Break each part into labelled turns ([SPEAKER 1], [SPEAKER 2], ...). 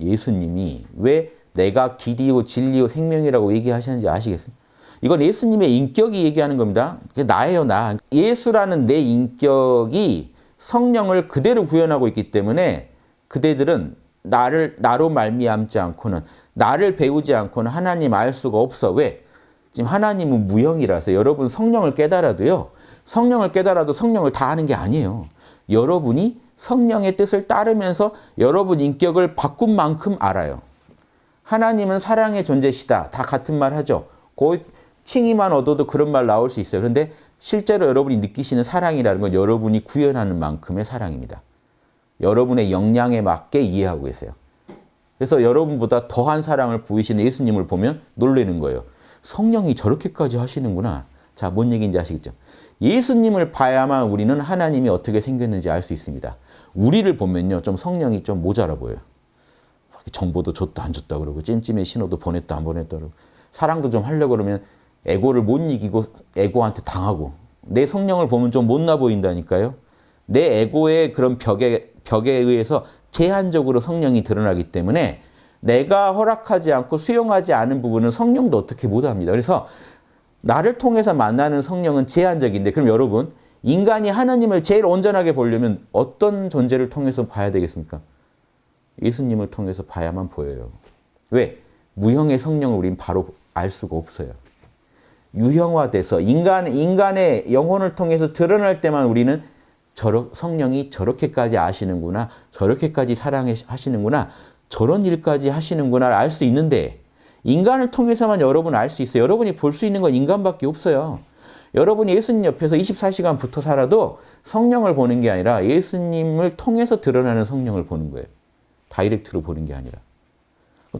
[SPEAKER 1] 예수님이 왜 내가 길이요 진리요 생명이라고 얘기하시는지 아시겠어요? 이건 예수님의 인격이 얘기하는 겁니다. 나예요, 나. 예수라는 내 인격이 성령을 그대로 구현하고 있기 때문에 그대들은 나를 나로 말미암지 않고는 나를 배우지 않고는 하나님 알 수가 없어. 왜? 지금 하나님은 무형이라서 여러분 성령을 깨달아도요. 성령을 깨달아도 성령을 다 아는 게 아니에요. 여러분이 성령의 뜻을 따르면서 여러분 인격을 바꾼 만큼 알아요. 하나님은 사랑의 존재시다. 다 같은 말 하죠. 그 칭의만 얻어도 그런 말 나올 수 있어요. 그런데 실제로 여러분이 느끼시는 사랑이라는 건 여러분이 구현하는 만큼의 사랑입니다. 여러분의 역량에 맞게 이해하고 계세요. 그래서 여러분보다 더한 사랑을 보이시는 예수님을 보면 놀라는 거예요. 성령이 저렇게까지 하시는구나. 자, 뭔 얘기인지 아시겠죠? 예수님을 봐야만 우리는 하나님이 어떻게 생겼는지 알 수 있습니다. 우리를 보면요. 좀 성령이 좀 모자라 보여요. 정보도 줬다 안 줬다 그러고 찜찜의 신호도 보냈다 안 보냈다 그러고 사랑도 좀 하려고 그러면 에고를 못 이기고 에고한테 당하고 내 성령을 보면 좀 못나 보인다니까요. 내 에고의 그런 벽에, 벽에 의해서 제한적으로 성령이 드러나기 때문에 내가 허락하지 않고 수용하지 않은 부분은 성령도 어떻게 못합니다. 그래서 나를 통해서 만나는 성령은 제한적인데 그럼 여러분 인간이 하나님을 제일 온전하게 보려면 어떤 존재를 통해서 봐야 되겠습니까? 예수님을 통해서 봐야만 보여요. 왜? 무형의 성령을 우린 바로 알 수가 없어요. 유형화돼서 인간, 인간의 영혼을 통해서 드러날 때만 우리는 저러, 성령이 저렇게까지 아시는구나, 저렇게까지 사랑하시는구나, 저런 일까지 하시는구나를 알 수 있는데 인간을 통해서만 여러분 알 수 있어요. 여러분이 볼 수 있는 건 인간밖에 없어요. 여러분이 예수님 옆에서 24시간 붙어 살아도 성령을 보는 게 아니라 예수님을 통해서 드러나는 성령을 보는 거예요. 다이렉트로 보는 게 아니라.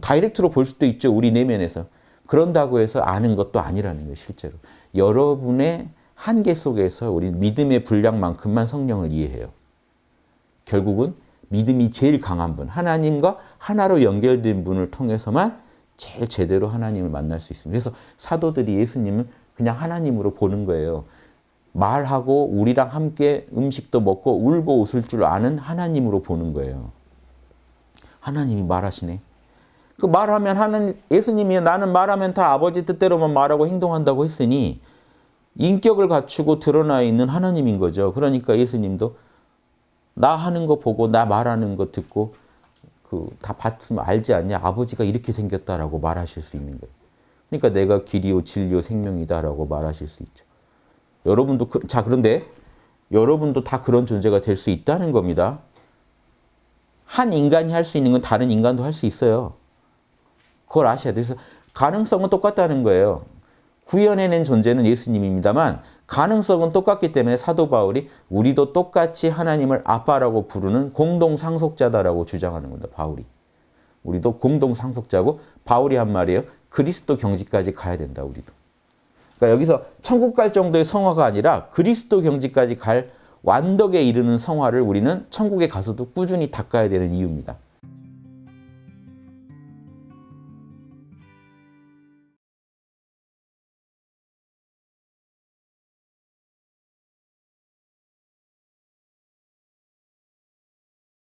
[SPEAKER 1] 다이렉트로 볼 수도 있죠. 우리 내면에서. 그런다고 해서 아는 것도 아니라는 거예요. 실제로. 여러분의 한계 속에서 우리 믿음의 분량만큼만 성령을 이해해요. 결국은 믿음이 제일 강한 분, 하나님과 하나로 연결된 분을 통해서만 제일 제대로 하나님을 만날 수 있습니다. 그래서 사도들이 예수님을 그냥 하나님으로 보는 거예요. 말하고 우리랑 함께 음식도 먹고 울고 웃을 줄 아는 하나님으로 보는 거예요. 하나님이 말하시네. 그 말하면 하는 예수님이 나는 말하면 다 아버지 뜻대로만 말하고 행동한다고 했으니 인격을 갖추고 드러나 있는 하나님인 거죠. 그러니까 예수님도 나 하는 거 보고 나 말하는 거 듣고 그 다 봤으면 알지 않냐? 아버지가 이렇게 생겼다라고 말하실 수 있는 거예요. 그러니까 내가 길이요 진리요 생명이다라고 말하실 수 있죠. 여러분도 그, 자 그런데 여러분도 다 그런 존재가 될 수 있다는 겁니다. 한 인간이 할 수 있는 건 다른 인간도 할 수 있어요. 그걸 아셔야. 그래서 가능성은 똑같다는 거예요. 구현해낸 존재는 예수님입니다만 가능성은 똑같기 때문에 사도 바울이 우리도 똑같이 하나님을 아빠라고 부르는 공동 상속자다라고 주장하는 겁니다. 바울이. 우리도 공동 상속자고 바울이 한 말이에요. 그리스도 경지까지 가야 된다. 우리도. 그러니까 여기서 천국 갈 정도의 성화가 아니라 그리스도 경지까지 갈 완덕에 이르는 성화를 우리는 천국에 가서도 꾸준히 닦아야 되는 이유입니다.